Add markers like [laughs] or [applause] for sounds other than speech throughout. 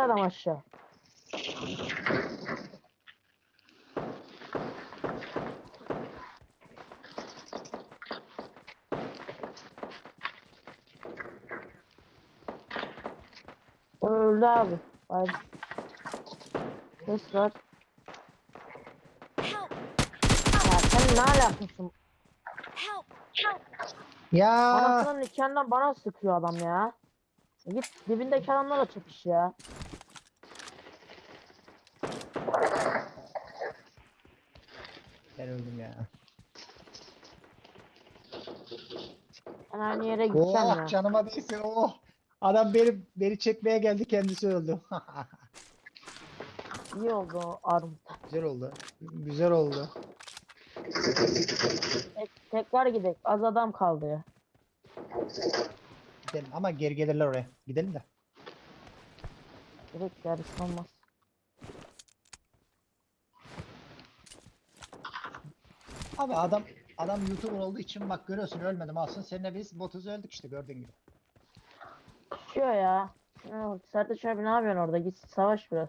adam aşağı. O öldü abi. Hayır. Ses var. Ya sen ne alakasın? Ya Anasının nikahından bana sıkıyor adam ya. Git dibindeki adamla da çekiş ya. ben öldüm ya. Ben aynı yere gideceğim ya. Oh canıma değsin oh. Adam beni beni çekmeye geldi kendisi öldü. [laughs] İyi oldu o armut. Güzel oldu. Güzel oldu. Tek, tekrar gidelim. Az adam kaldı ya. Gidelim ama geri gelirler oraya. Gidelim de. Direkt yarış olmaz. Abi adam adam YouTuber olduğu için bak görüyorsun ölmedim aslında seninle biz botuz öldük işte gördüğün gibi. Ya. Ya, Sertaç abi ne yapıyorsun orada? Git savaş biraz.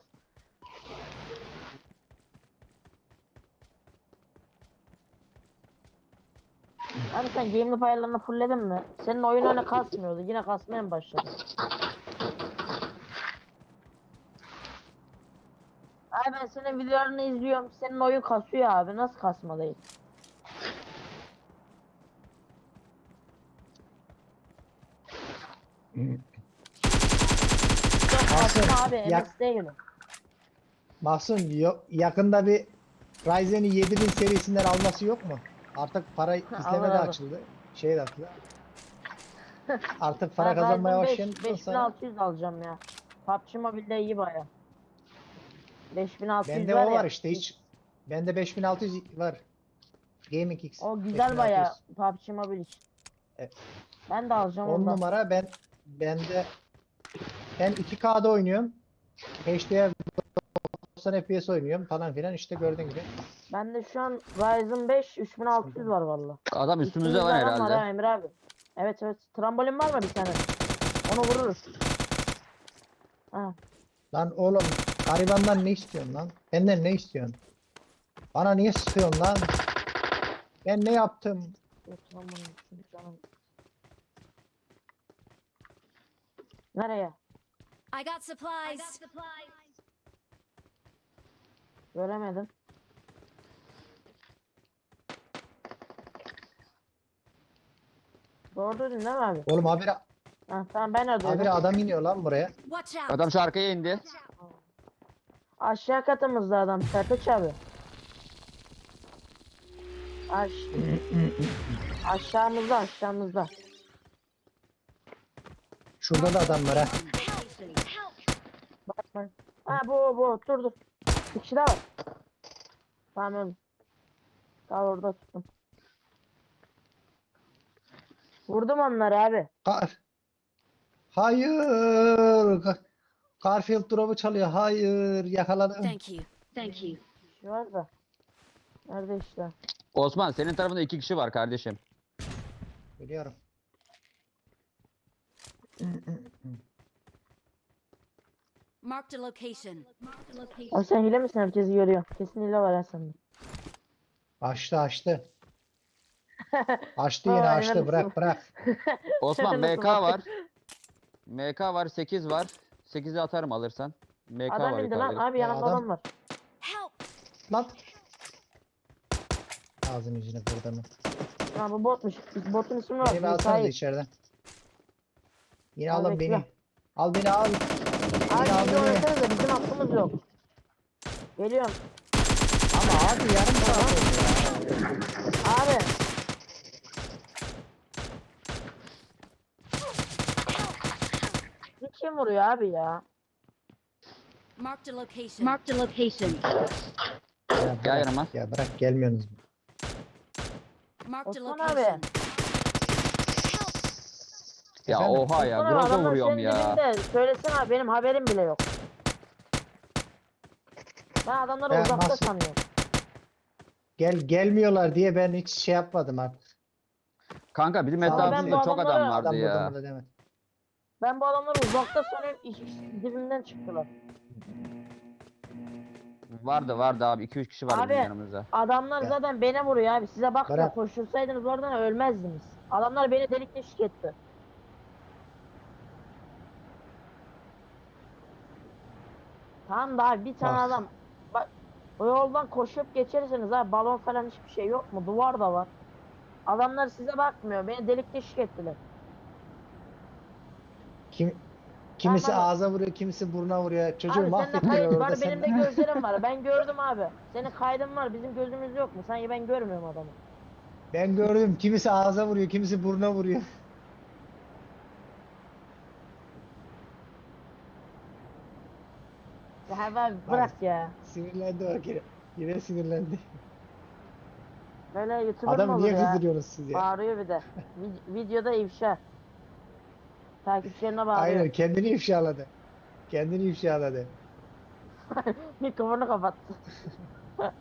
Abi sen game'li ayarlarını fullledin mi? Senin oyun öyle kasmıyordu. Yine kasmaya mı başladı? Abi ben senin videolarını izliyorum. Senin oyun kasıyor abi. Nasıl kasma değil? Yok Kasım, abi. yak- MS değil. Mahsun yo- yakında bir Ryzen'i 7000 serisinden alması yok mu? Artık para izleme de açıldı. Şey de açıldı. Artık para Ben kazanmaya Ryzen başlayan 5 sonra 5600 alacağım ya. PUBG Mobile'de iyi baya. 5600 bende var o ya. var işte hiç. Bende 5600 var. Gaming X. O güzel baya 5600. PUBG Mobile için. Evet. Ben de alacağım 10 ondan. numara ben bende ben 2K'da oynuyorum. HDR 90 FPS oynuyorum falan filan işte gördüğün gibi. Bende şu an Ryzen 5 3600 var valla. Adam üstümüzde var adam Var ha herhalde. Emre abi. Evet evet. Trambolin var mı bir tane? Onu vururuz. Ha. Lan oğlum garibandan ne istiyorsun lan? Benden ne istiyorsun? Bana niye sıkıyorsun lan? Ben ne yaptım? Nereye? I got supplies. Göremedim. Doğru dedin değil mi abi? Oğlum habire, Ha, tamam ben duydum. habire adam iniyor lan buraya. Watch out! Adam şu arkaya indi. Aşağı katımızda adam Sertaç abi. Aş aşağımızda aşağımızda. Şurada da adam var ha. Bak bak. Ha bu bu dur dur. Bir kişi daha var. Tamam. Daha orada tuttum. Vurdum onları abi. Kar. Hayır. Ka- Garfield drop'u çalıyor. Hayır. Yakaladım. Thank you. Thank you. Şey var da. Nerede işte? Osman senin tarafında iki kişi var kardeşim. Biliyorum. Marked a location. Marked a location. Abi sen hile misin? Herkesi görüyor. Kesin hile var ha sende. Açtı açtı. Açtı yine Vay, açtı. Bırak bırak. [laughs] Osman Nasıl MK var. MK var 8 var. 8'i atarım alırsan. MK Adam var indi lan. yukarıda. Abi Ya yanımda adam- adam var. Lan. Ağzını yüzüne kırdı mı? Ha bu botmuş. Botun ismi var. Beni alsanız Müsait. içeriden. Yine Al alın bekle. beni. Al beni al. Abi Beni al bizi beni. oynasanıza bizim hakkımız yok. Geliyorum. Ama abi yarım saat oldu ya. Abi. Kim vuruyor abi ya? Marked a location. Marked a location. Ya Gel bırak, yanıma. ya bırak gelmiyorsunuz. Marked a Osman abi. location. Ya Efendim? oha ya. Osman abi, Groza adamlar vuruyorum senin ya. dibinde. Söylesene abi benim haberim bile yok. Ben adamları Ya uzakta nasıl- sanıyorum. Gel gelmiyorlar diye ben hiç şey yapmadım artık. Kanka bizim Ben bu çok adam adamlara- vardı Adam ya. burada demedim. Ben bu adamları uzakta sanıyorum ikisi dibimden çıktılar. Vardı vardı abi 2-3 kişi vardı bizim Abi, yanımızda. Adamlar Ya. zaten beni vuruyor abi. Size bakma Bırak. koşursaydınız oradan ölmezdiniz. Adamlar beni delik deşik etti. Tamam da abi bir tane Bak. adam bak o yoldan koşup geçerseniz abi balon falan hiçbir şey yok mu? Duvar da var. Adamlar size bakmıyor. Beni delik deşik ettiler. Kim kimisi Tamam. ağza vuruyor, kimisi buruna vuruyor. Çocuğu abi mahvettiler kayıt orada. var, benim de [laughs] gözlerim var. Ben gördüm abi. Senin kaydın var, bizim gözümüz yok mu? Sanki ben görmüyorum adamı. Ben gördüm. Kimisi ağza vuruyor, kimisi buruna vuruyor. [laughs] Ya abi bırak ya. Sinirlendi bak yine. Yine sinirlendi. Böyle YouTuber mı Adamı olur niye ya? kızdırıyorsunuz siz ya? Bağırıyor bir de. [laughs] Vid- videoda ifşa. Takipçilerine bağırıyor. Aynen kendini ifşaladı. Kendini ifşaladı. [laughs] Mikrofonu kapattı. [laughs]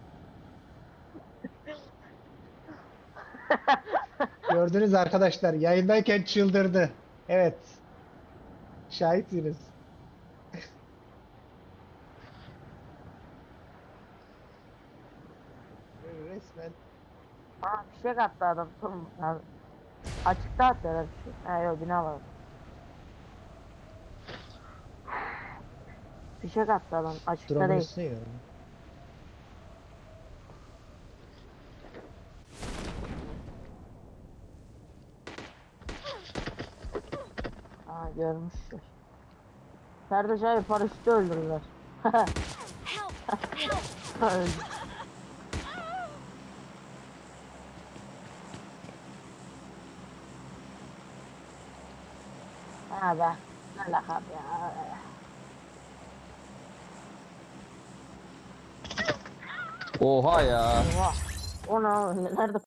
Gördünüz arkadaşlar yayındayken çıldırdı. Evet. Şahitsiniz. [laughs] Resmen Aa fişek attı adam. Tamam. Abi. Açıkta attı herhalde bir şey. Ha yok bina var. Fişek attı adam. Açıkta drone'un değil. üstüne görmüşler. Kardeş abi paraşütü öldürdüler. [laughs] Öldü. Ha be. Ne lakap ya. Oha ya. Oha. O ne? Nerede